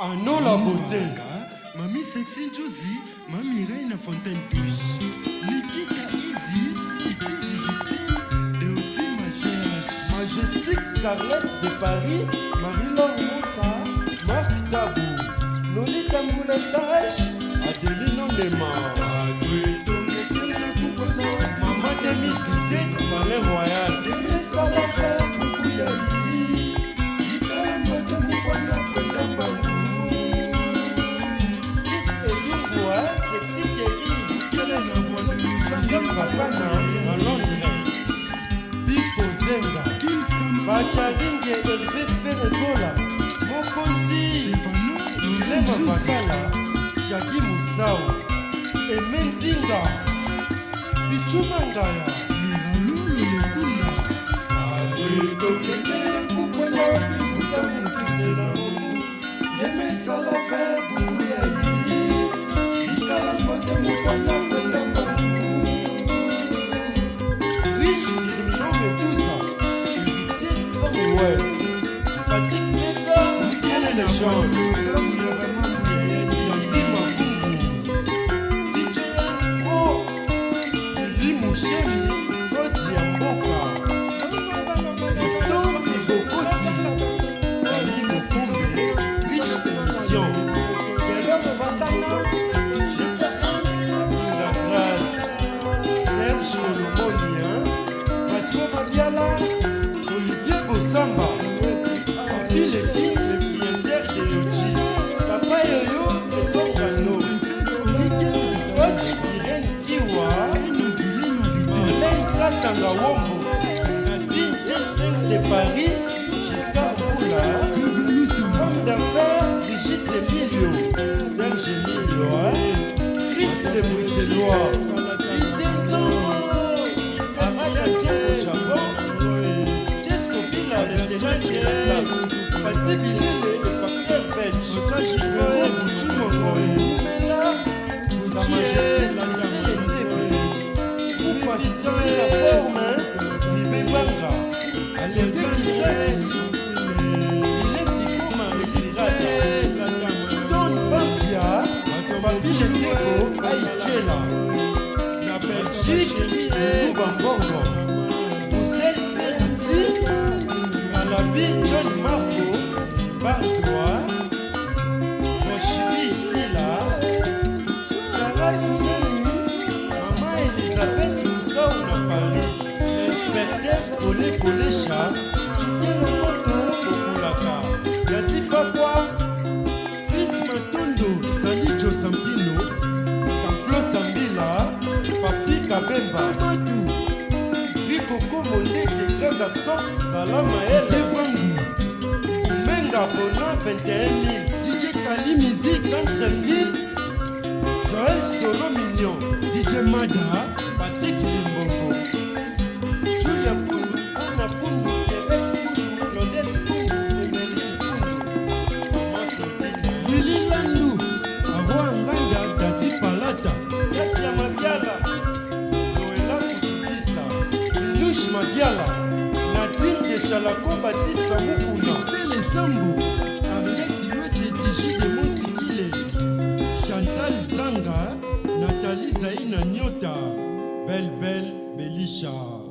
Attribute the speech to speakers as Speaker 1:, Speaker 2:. Speaker 1: ano la beauté mami sexy njuzi mami rei na fontaine touche nikika izi itizi justine deoti majeage majestique scarlett de paris marilor mota mark tabu lolita mbula sage adelino nema bakana na londres bikozenga bataringe herve feregola mokonzi irema bakala shaki musau eme ndinga bichuma ngaya miralolo lekunda adoedoke riche dominant de tous, héritier Scramwell, Patrick Neka, quelle légende Yandi Mavungu, DJ Pro, Iri Mouchemi. Papi l'équipe de Fiesère de Yochi. Papa Yoyo de San Kano. Coach Irene Kiwa. Hélène Kassanga Wombo. Nadine Jensen de Paris. Jusqu'à Oula. Femme d'affaires Brigitte Emilio. Serge Emilio. Chris de Bruxellois. Arada Diego Japon. Jessica Villa de Semaine. bati bilele efacteur belgeoye butu mongoye mela utielanyaaaforme libebanga aletekiseti ilefikoma etiraya ston bambia bato babili diego aicela na belgique luba mbongo busel seruti alabi john mar konesha tike lomoto kokulaka yatifakwa sis matondo sanicho sampino kamplo sambila papi kabemba matu rikoko mondeke grand action zala maele vangu kumenga bona 21000 dj kalimizi centre ville joel solo mignon dj mada patrik chalako batiste kamuku kristel ezambu arleti wete diji de montikile chantal zanga natali zaina nyota belbel belisha